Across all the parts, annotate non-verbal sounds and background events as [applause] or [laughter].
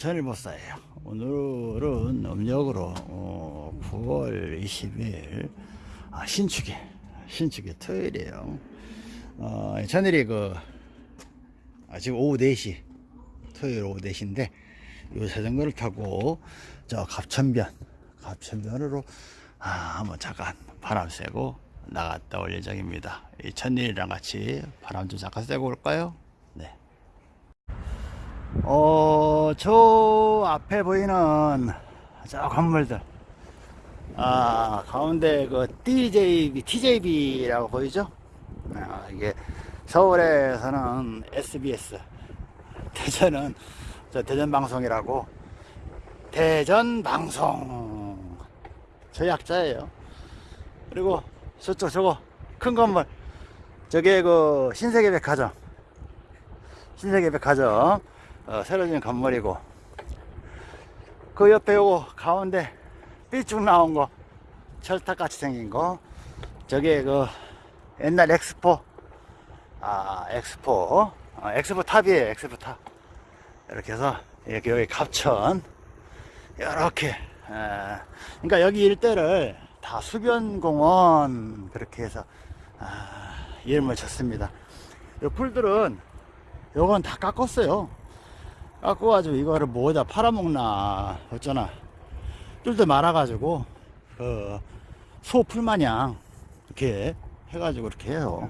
전일보사예요. 오늘은 음력으로 어, 9월 20일 아, 신축이 신축이 토요일이에요. 어, 전일이 그 아, 지금 오후 4시 토요일 오후 4시인데 요 자전거를 타고 저 갑천변 갑천변으로 아, 한번 잠깐 바람 쐬고 나갔다 올 예정입니다. 이 천일이랑 같이 바람 좀 잠깐 쐬고 올까요? 네. 어, 저 앞에 보이는 저 건물들. 아, 가운데 그 TJB, TJB라고 보이죠? 아, 이게 서울에서는 SBS, 대전은 저 대전방송이라고 대전방송 저 약자예요. 그리고 저쪽 저거 큰 건물 저게 그 신세계백화점 신세계백화점 어, 새로 지은 건물이고 그 옆에 요거 가운데 삐쭉 나온 거 철탑같이 생긴 거. 저게 그 옛날 엑스포. 아 엑스포. 어, 엑스포 탑이에요 엑스포 탑. 이렇게 해서 이렇게 여기 갑천. 이렇게 그러니까 여기 일대를 다 수변공원 그렇게 해서 아, 이름을 쳤습니다. 이 풀들은 요건 다 깎았어요 깎아가지고 이거를 뭐에다 팔아먹나 어쩌나. 뚫들 말아가지고 그 소풀 마냥 이렇게 해가지고 이렇게 해요.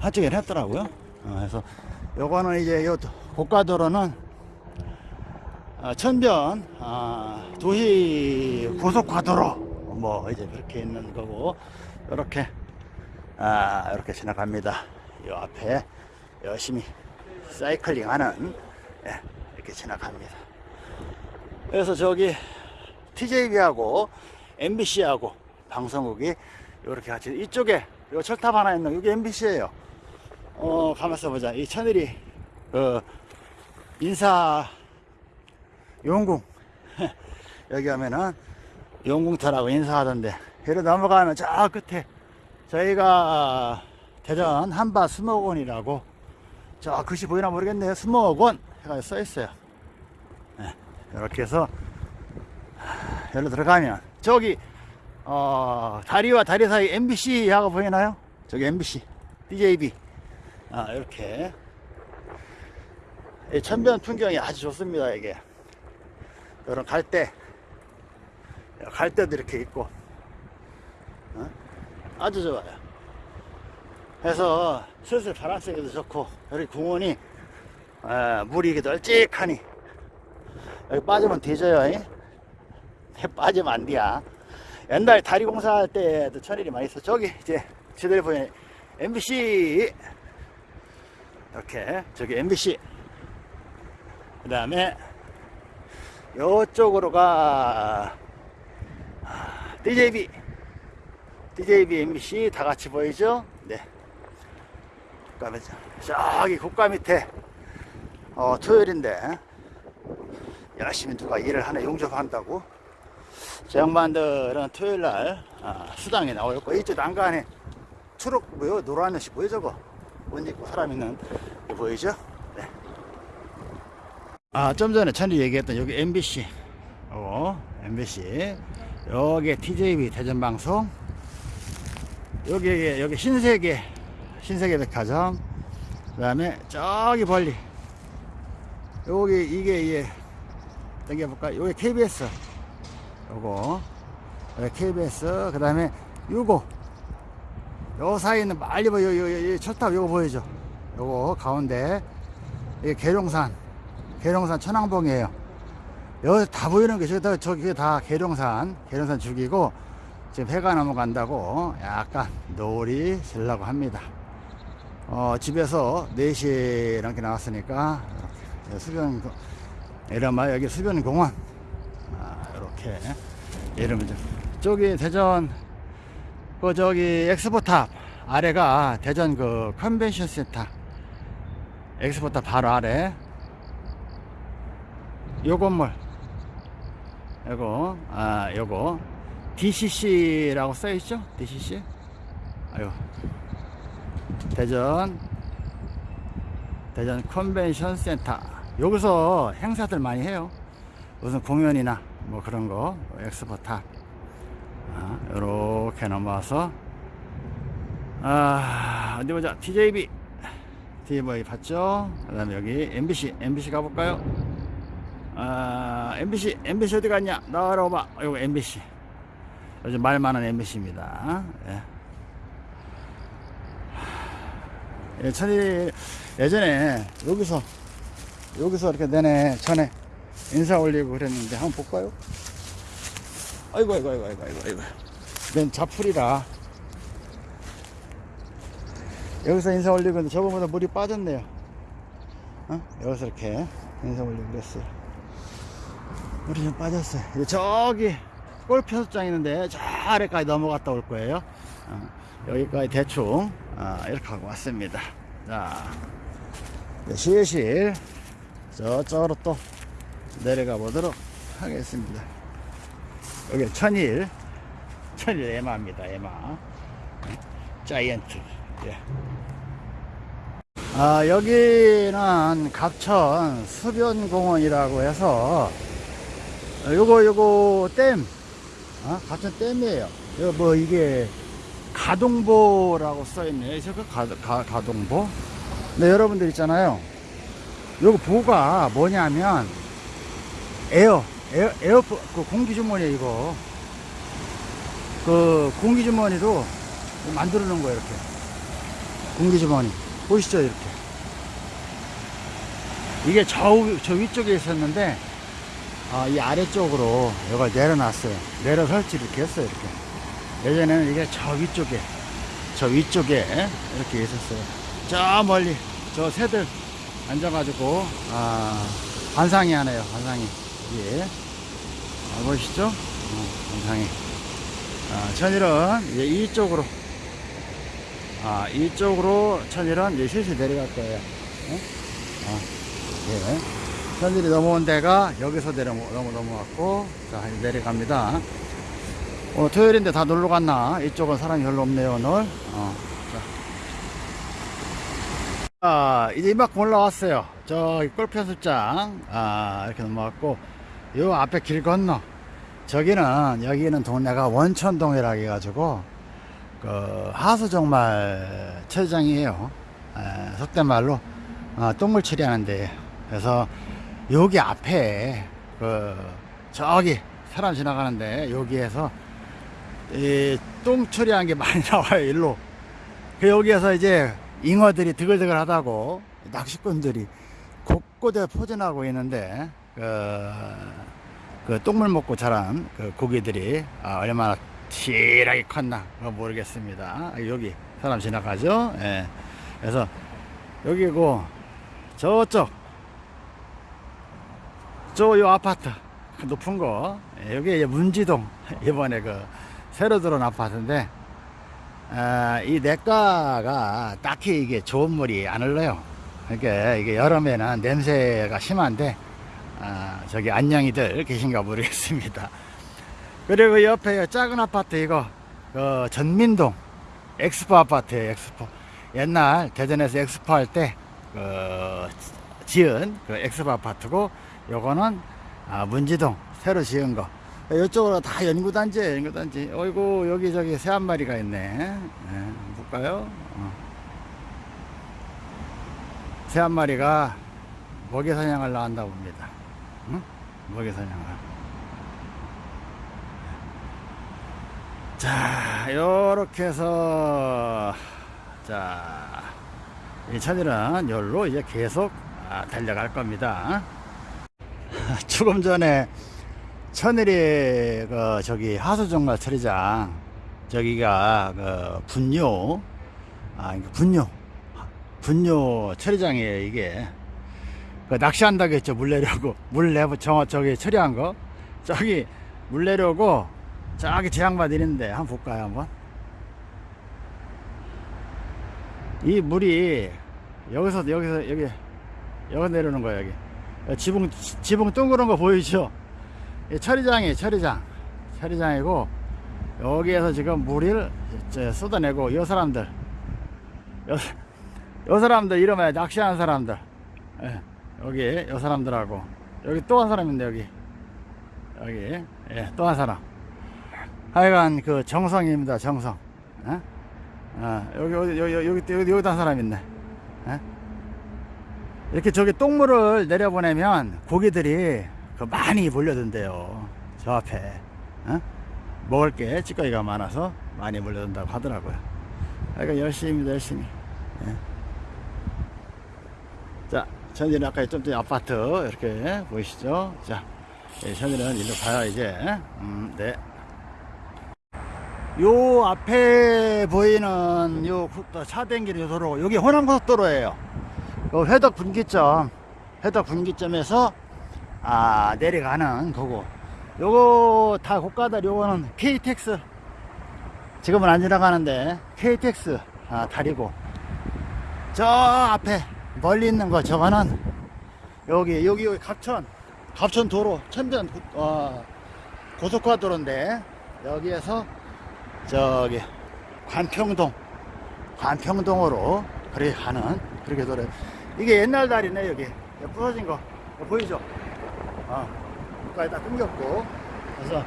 한쪽에 했더라고요. 어, 그래서 요거는 이제 요 고가도로는 아, 천변 아, 도시 고속화도로 뭐 이제 그렇게 있는 거고 이렇게 아 이렇게 지나갑니다. 요 앞에 열심히 사이클링 하는 예, 이렇게 지나갑니다. 그래서 저기 TJB하고 MBC하고 방송국이 이렇게 같이 이쪽에 요 철탑 하나 있는 여기 MBC예요. 어 가만있어 보자. 이 천일이 그 인사 용궁. [laughs] 여기 하면은 용궁터라고 인사하던데 여기 넘어가면 저 끝에 저희가 대전 한바 수목원이라고 저 글씨 보이나 모르겠네요. 수목원 해가지고 써 있어요. 네, 이렇게 해서 여기로 들어가면 저기 어, 다리와 다리 사이 MBC 하고 보이나요? 저기 MBC DJB 아 이렇게. 이 천변 풍경이 아주 좋습니다 이게. 이런 갈대 갈대도 이렇게 있고. 어? 아주 좋아요. 그래서 슬슬 바람 쐬기도 좋고 여기 공원이 에, 물이 이렇게 널찍하니. 여기 빠지면 뒤져요 [laughs] 빠지면 안 돼야 옛날 다리 공사할 때도 천일이 많이 있어. 저기 이제 지도에 보이는 MBC 이렇게 저기 MBC 그 다음에 요쪽으로가. DJB DJB MBC 다 같이 보이죠? 네. 그 다음에. 저기 국가 밑에 어, 토요일인데 열심히 누가 일을 하나 용접한다고? 저 양반들은 토요일날 아, 수당에 나올 거 이쪽 난간에 초록 뭐요? 노란 옷이 뭐요 저거? 옷 입고 사람 있는 거 보이죠? 네. 아좀 전에 천리 얘기했던 여기 MBC 어, MBC 여기 TJB 대전방송. 여기 여기 신세계 신세계 백화점. 그 다음에 저기 멀리 여기 이게 이게 당겨볼까 여기 KBS 요거. KBS 그 다음에 요거. 요 사이에는 빨리 보여 요, 요, 요, 철탑 요거 보이죠 요거 가운데. 이게 계룡산. 계룡산 천왕봉이에요. 여기 다 보이는 게 저기 다, 저기 다 계룡산. 계룡산 죽이고 지금 해가 넘어간다고 약간 노을이 질라고 합니다. 어, 집에서 4시에 이렇게 나왔으니까 수변 이러면 여기 수변공원. 아, 이렇게. 좀 저기 대전 그 저기 엑스포탑 아래가 대전 그 컨벤션 센터. 엑스포탑 바로 아래. 요 건물. 요거 아 요거. DCC라고 써있죠? DCC 아유. 대전 대전 컨벤션 센터 여기서 행사들 많이 해요. 무슨 공연이나 뭐 그런 거 엑스포 탑 아, 이렇게 넘어와서. 아 어디 보자. TJB TJB 봤죠? 그 다음에 여기 MBC MBC 가볼까요? 아 MBC MBC 어디 갔냐? 나와라 봐. 이거 MBC 요즘 말 많은 MBC입니다. 예. 예, 천일 예전에 여기서 여기서 이렇게 내내 전에 인사 올리고 그랬는데 한번 볼까요? 아이고 아이고 아이고 아이고 아이고 아이고. nên 자풀이라. 여기서 인사 올리고 있는데 저번보다 물이 빠졌네요. 어? 여기서 이렇게 인사 올리고 그랬어요. 물이 좀 빠졌어요. 이제 저기 골프 연습장 있는데 저 아래까지 넘어갔다 올 거예요. 어, 여기까지 대충 아, 이렇게 하고 왔습니다. 자 이제 실실 저쪽으로 또 내려가 보도록 하겠습니다. 여기 천일 천일 에마입니다 에마. 자이언트. 예. 아 여기는 갑천 수변공원이라고 해서 어, 요거 요거 댐. 어? 갑천 댐이에요. 이거 뭐 이게 가동보라고 써있네요. 가, 가, 가동보? 네 여러분들 있잖아요 요거 보가 뭐냐면 에어 에어 에어 그 공기 주머니 이거. 그 공기 주머니로 만들어 놓은 거예요 이렇게. 공기 주머니. 보이시죠 이렇게. 이게 저, 위- 저 위쪽에 있었는데 아, 이 아래쪽으로 이걸 내려놨어요. 내려 설치 이렇게 했어요 이렇게. 예전에는 이게 저 위쪽에 저 위쪽에 이렇게 있었어요. 저 멀리 저 새들 앉아가지고 아 관상이 하네요 관상이 예. 아, 보이시죠? 어, 관상이 아, 천일은 이제 이쪽으로. 아 이쪽으로 천일은 이제 슬슬 내려갈 거예요. 어? 아, 예. 천일이 넘어온 데가 여기서 내려 넘어 넘어왔고 자 이제 내려갑니다. 오늘 토요일인데 다 놀러 갔나? 이쪽은 사람이 별로 없네요 오늘. 어, 자. 아, 이제 이만큼 올라왔어요. 저기 골프 연습장, 아, 이렇게 넘어왔고, 요 앞에 길 건너, 저기는, 여기는 동네가 원천동이라 해가지고, 그, 하수정말 체장이에요. 에, 속된 말로, 어, 똥물 처리하는데, 그래서, 여기 앞에, 그, 저기, 사람 지나가는데, 여기에서, 이, 똥 처리한 게 많이 [laughs] 나와요, 일로. 그 여기에서 이제 잉어들이 드글드글 하다고 낚시꾼들이 곳곳에 포진하고 있는데 그, 그 똥물 먹고 자란 그 고기들이 아, 얼마나 실하게 컸나 모르겠습니다 아, 여기 사람 지나가죠 예. 그래서 여기고 저쪽 저 요 아파트 그 높은 거 예, 여기 문지동 [laughs] 이번에 그 새로 들어온 아파트인데 아, 이 내과가 딱히 이게 좋은 물이 안 흘러요. 그러니까 이게 여름에는 냄새가 심한데, 아, 저기 안녕이들 계신가 모르겠습니다. [laughs] 그리고 옆에 작은 아파트 이거, 그 전민동 엑스포 아파트에요, 엑스포. 옛날 대전에서 엑스포 할 때, 그, 지은 그 엑스포 아파트고, 요거는, 아, 문지동 새로 지은 거. 이쪽으로 다 연구단지예요, 연구단지. 어이구, 여기 저기 새 한 마리가 있네. 네, 볼까요? 어. 새 한 마리가 먹이 사냥을 나간다 봅니다. 응? 먹이 사냥을. 자, 요렇게 해서, 자, 이 천일은 열로 이제 계속 아, 달려갈 겁니다. [laughs] 조금 전에 천일이 그 저기 하수정말 처리장 저기가 그 분뇨 아 그러니까 분뇨 분뇨 처리장이에요 이게 그 낚시한다고 했죠. 물 내려고. [laughs] 물 내고 저 저기 처리한 거. 저기 물 내려고 저기 제양밭 있는데 한번 볼까요 한번? 이 물이 여기서 여기서 여기 여기 내려오는 거예요 여기. 지붕 지붕 둥그런 거 보이죠? 이 처리장이에요 처리장. 처리장이고 여기에서 지금 물을 저 쏟아내고 이 사람들. 요, 요 사람들 이름에 낚시하는 사람들. 예, 여기 요 사람들하고. 여기 또 한 사람인데 여기. 여기. 예, 또 한 사람. 하여간 그 정성입니다 정성. 어? 어, 여기 여기 여기 여기 여기 여기도 한 사람 있네. 어? 이렇게 저기 똥물을 내려보내면 고기들이 그 많이 몰려든대요 저 앞에 어? 먹을 게 찌꺼기가 많아서 많이 몰려든다고 하더라고요 하여간 열심히입니다 열심히 예. 자 저희는 아까 좀 전에 아파트 이렇게 보이시죠 자 예, 저희는 일로 가요 이제 음, 네. 요 앞에 보이는 요차 댕기는 요 도로 여기 호남고속도로예요 요 회덕 분기점 회덕 분기점에서 아 내려가는 거고. 요거 다 고가들 요거는 KTX 지금은 안 지나가는데 KTX 아, 다리고. 저 앞에 멀리 있는 거 저거는 여기 여기 여기 갑천 갑천 도로 고- 어, 고속화도로인데 여기에서 저기 관평동 관평동으로 그렇게 가는 그렇게 도로. 이게 옛날 다리네 여기. 부서진 거 보이죠 어 여기까지 다 끊겼고. 그래서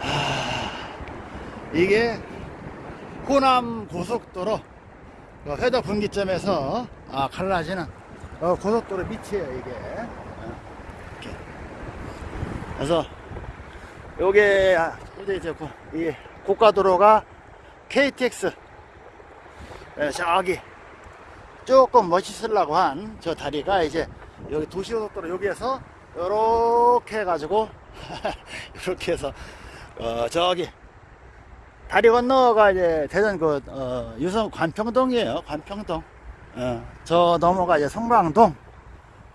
하, 이게 호남 고속도로 그 회덕 분기점에서 아, 갈라지는 어, 고속도로 밑이에요 이게. 어, 그래서 요게 아, 이제 이제 고, 이 고가도로가 KTX 예, 저기 조금 멋있으려고 한 저 다리가 이제 여기 도시고속도로 여기에서 요렇게 해가지고 [laughs] 이렇게 해서 어 저기 다리 건너가 이제 대전 그 어, 유성 관평동이에요. 관평동. 어, 저 넘어가 이제 성광동.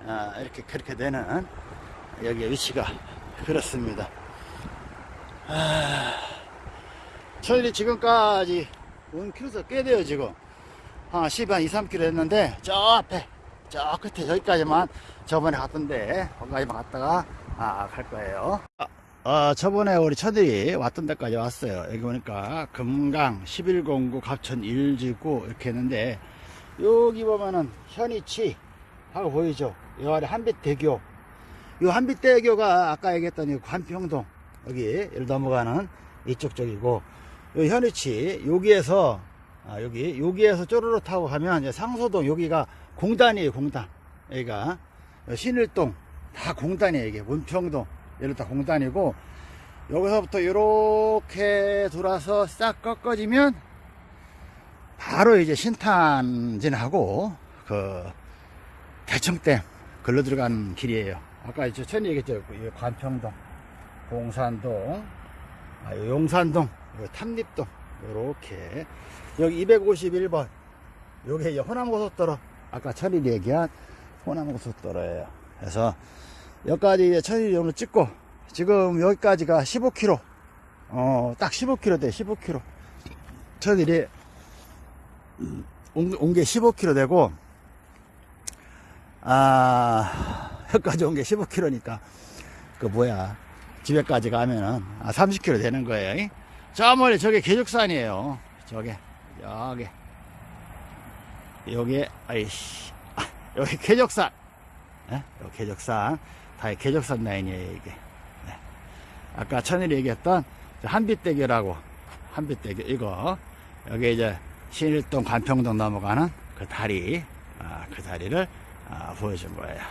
어, 이렇게 그렇게 되는 여기 위치가 그렇습니다. 저희들이 지금까지 온 키로수 꽤 돼요 지금. 한 10, 한 2, 3km 했는데 저 앞에 저 끝에 저기까지만 저번에 갔던데 거기까지만 갔다가 아, 갈 거예요. 아, 어, 저번에 우리 처들이 왔던 데까지 왔어요. 여기 보니까 금강 1109 갑천 1지구 이렇게 했는데 여기 보면은 현이치 하고 보이죠? 이 아래 한빛대교. 이 한빛대교가 아까 얘기했던 이 관평동 여기 를 넘어가는 이쪽 쪽이고 요 현이치 여기에서 아, 여기 여기에서 쪼르르 타고 가면 이제 상소동 여기가 공단이에요 공단. 여기가. 신일동 다 공단이에요 이게. 문평동 여기 다 공단이고 여기서부터 이렇게 돌아서 싹 꺾어지면 바로 이제 신탄진하고 그 대청댐 걸러 들어가는 길이에요. 아까 저 전에 얘기했죠. 이 관평동 공산동 아, 요 용산동 요 탐립동 요렇게. 여기 251번. 요게 이제 호남고속도로 아까 천일이 얘기한 호남 고속도로예요. 그래서 여기까지 이제 천일이 오늘 찍고 지금 여기까지가 15km 어 딱 15km 돼 15km 천일이 온 게 15km 되고 아 [laughs] 여기까지 온 게 15km니까 그 뭐야 집에까지 가면은 아 30km 되는 거예요 이? 저 멀리 저게 계족산이에요. 저게 여기 여기 아이씨. 아, 여기 계족산 예? 여기 계족산 다 계족산 라인이에요 이게. 네. 아까 천일이 얘기했던 저 한빛대교라고. 한빛대교 이거. 여기 이제 신일동 관평동 넘어가는 그 다리. 아, 그 다리를 아, 보여준 거예요.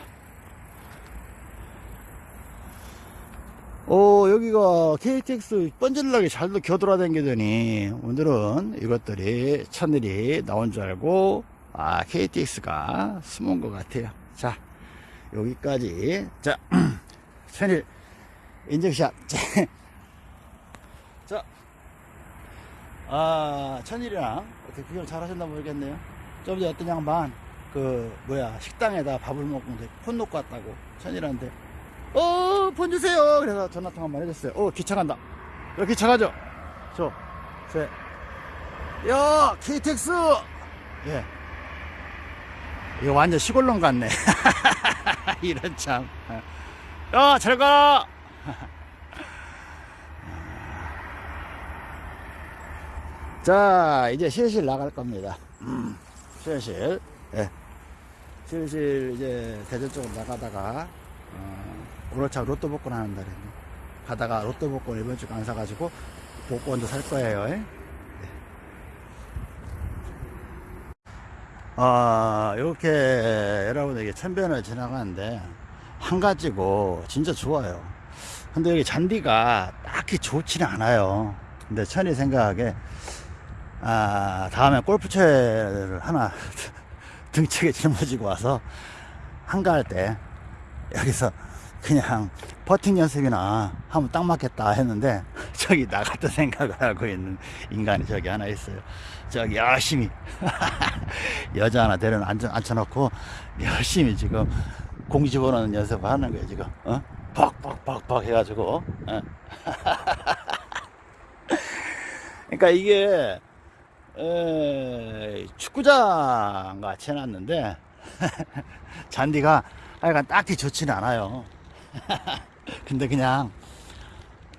오 여기가 KTX 뻔질나게 잘도 겨돌아다니더니 오늘은 이것들이 천일이 나온 줄 알고 아 KTX가 숨은 것 같아요 자 여기까지 자 [clears throat] 천일 인증샷 [laughs] 자 아, 천일이랑 어떻게 구경 잘 하셨나 모르겠네요. 좀 전에 어떤 양반, 그, 뭐야, 식당에다 밥을 먹는데 폰 놓고 왔다고. 천일한테, 어, 폰 주세요! 그래서 전화 통화 한번 해줬어요. 어, 간다. 여기 기차 가죠? 저, 제, 야, KTX! 예. 이거 완전 시골놈 같네. [laughs] 이런 참. 야, 잘 가! [laughs] 자, 이제 실실 나갈 겁니다. 음, 실실. 예. 실실 이제 대전 쪽으로 나가다가, 어, 참 로또 복권 하는 날이네. 가다가 로또 복권 이번 주에 안 사가지고 복권도 살 거예요. 예? 아, 이렇게 여러분에게 천변을 지나가는데 한 가지고 진짜 좋아요. 근데 여기 잔디가 딱히 좋지는 않아요. 근데 천이 생각하게 아, 다음에 골프채를 하나 [laughs] 등책에 짊어지고 와서 한가할 때 여기서 그냥 퍼팅 연습이나 하면 딱 맞겠다 했는데 [laughs] 저기 나 같은 생각을 하고 있는 인간이 저기 하나 있어요. 저기 열심히 [laughs] 여자 하나 데려 앉혀, 앉혀놓고 열심히 지금 공 집어넣는 연습을 하는 거예요 지금. 어? 벅벅벅벅 해가지고. 어? [laughs] 그러니까 이게 에, 축구장 같이 해놨는데 잔디가 하여간 딱히 좋지는 않아요. [laughs] 근데 그냥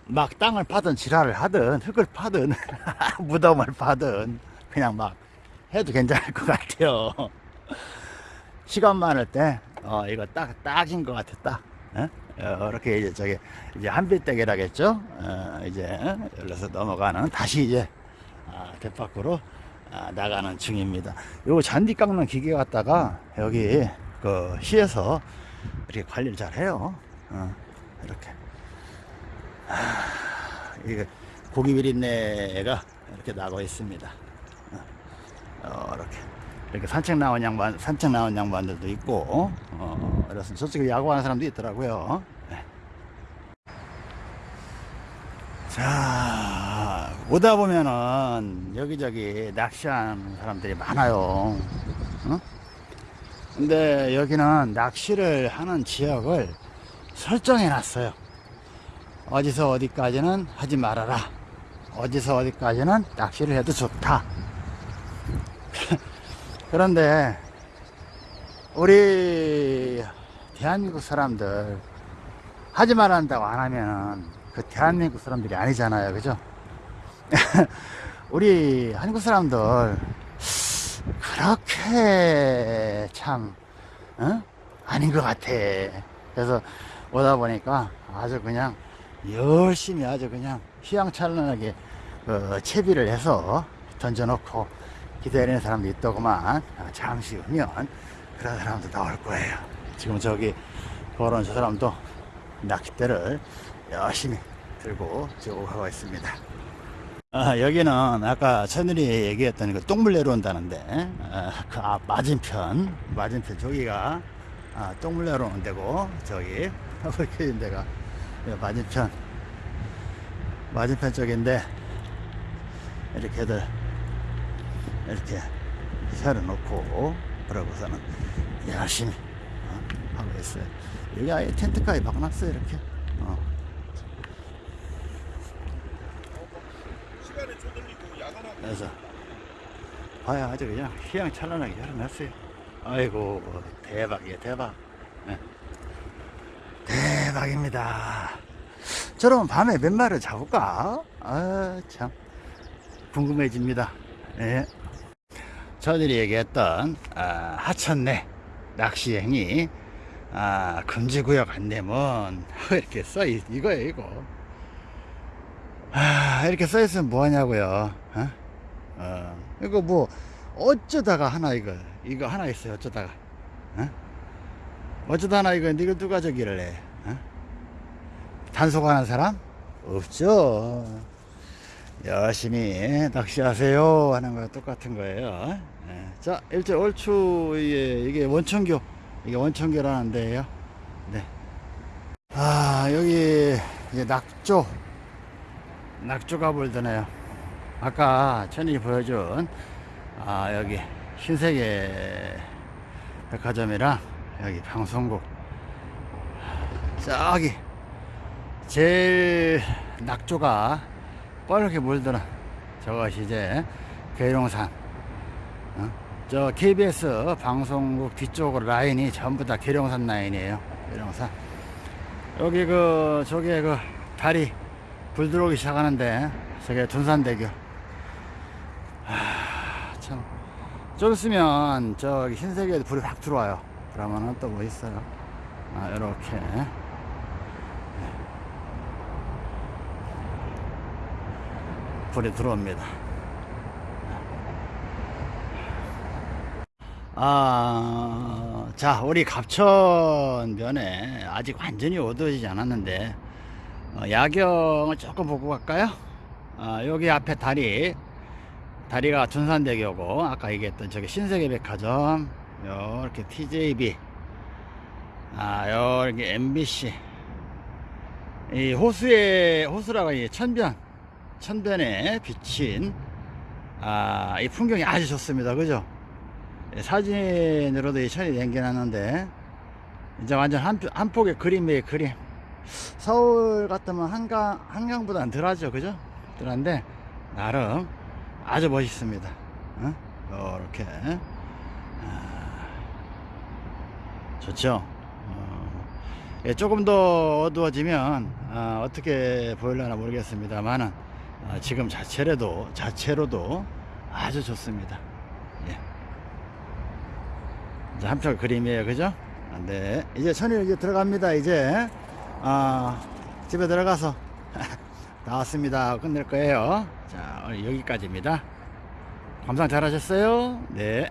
막 땅을 파든 지랄을 하든 흙을 파든 [laughs] 무덤을 파든 그냥 막 해도 괜찮을 것 같아요. [laughs] 시간 많을 때 어, 이거 딱 딱인 것 딱. 어? 이렇게 이제 저기 이제 한빛대게라겠죠. 어, 이제 열려서 넘어가는 다시 이제 아, 대밖으로 아, 나가는 중입니다. 요 잔디 깎는 기계 갖다가 여기 그 시에서 이렇게 관리를 잘 해요. 어, 이렇게. 아, 이게 고기 비린내가 이렇게 나고 있습니다. 어, 어, 이렇게. 이렇게 산책 나온 양반, 산책 나온 양반들도 있고, 어, 그래서 저쪽에 야구하는 사람도 있더라고요. 네. 자, 오다 보면은 여기저기 낚시하는 사람들이 많아요. 어? 근데 여기는 낚시를 하는 지역을 설정해 놨어요. 어디서 어디까지는 하지 말아라. 어디서 어디까지는 낚시를 해도 좋다. [laughs] 그런데 우리 대한민국 사람들 하지 말한다고 안 하면은 그 대한민국 사람들이 아니잖아요. 그죠? [laughs] 우리 한국 사람들 그렇게 참 어? 아닌 것 같아. 그래서 오다 보니까 아주 그냥 열심히 아주 그냥 휘황찬란하게 어, 채비를 해서 던져놓고 기다리는 사람도 있더구만 어, 잠시 후면 그런 사람도 나올 거예요. 지금 저기 그런 저 사람도 낚싯대를 열심히 들고 쭉 가고 있습니다. 아, 여기는 아까 천일이 얘기했던 그 똥물 내려온다는데 아, 그앞 맞은편 맞은편 저기가 아, 똥물 내려오는 데고 저기 이렇게 있는 데가 맞은편 맞은편 쪽인데 이렇게들 이렇게 세워 놓고 그러고서는 열심히 어, 하고 있어요. 여기 아예 텐트까지 박아놨어요 이렇게. 어. 그래서 봐야 아주 그냥 휘황찬란하게 열어놨어요. 아이고 대박이야 대박. 예. 대박입니다. 저러면 밤에 몇 마리를 잡을까? 아 참 궁금해집니다. 예. 저들이 얘기했던 아, 하천내 낚시행위 아, 금지구역 안내문 [laughs] 이렇게 써 있, 이거예요 이거 아, 이렇게 써 있으면 뭐 하냐고요 어? 어, 이거 뭐 어쩌다가 하나 이거 이거 하나 있어요 어쩌다가 어? 어쩌다 하나 이거 이거 누가 저기를 해 어? 단속하는 사람? 없죠. 열심히 낚시하세요 하는 거 똑같은 거예요. 예. 자 일제 얼추 이게, 이게 원천교 이게 원천교라는 데예요. 네. 아 여기 이제 낙조 낙조가 불드네요. 아까 천이 보여준 아 여기 신세계 백화점이랑 여기 방송국. 저기 제일 낙조가 뻘겋게 물드는 저것이 이제 계룡산 어? 저 KBS 방송국 뒤쪽으로 라인이 전부 다 계룡산 라인이에요. 계룡산 여기 그 저기에 그 다리 불 들어오기 시작하는데 저게 둔산대교. 하, 참. 저기 있으면 저기 흰색에 불이 확 들어와요. 그러면은 또 뭐 있어요? 아, 이렇게 불이 들어옵니다. 아, 자, 우리 갑천변에 아직 완전히 어두워지지 않았는데, 어, 야경을 조금 보고 갈까요? 아, 여기 앞에 다리, 다리가 둔산대교고, 아까 얘기했던 저기 신세계 백화점, 요렇게 TJB, 아, 여기 MBC, 이 호수에, 호수라고 이 천변, 천변에 비친, 아, 이 풍경이 아주 좋습니다. 그죠? 예, 사진으로도 이 천이 남겨놨는데 이제 완전 한, 한 폭의 그림이에요 그림 서울 같으면 한강 한강보다는 덜하죠 그죠 덜한데 나름 아주 멋있습니다 어? 이렇게 좋죠 어, 예, 조금 더 어두워지면 어, 떻게 보일려나 모르겠습니다만은 어, 지금 자체로도 자체로도 아주 좋습니다. 예. 이제 한편 그림이에요. 그죠? 아, 네. 이제 천일 이제 들어갑니다. 이제. 아 집에 들어가서 [laughs] 다 왔습니다. 끝낼 거예요. 자 오늘 여기까지입니다. 감상 잘 하셨어요? 네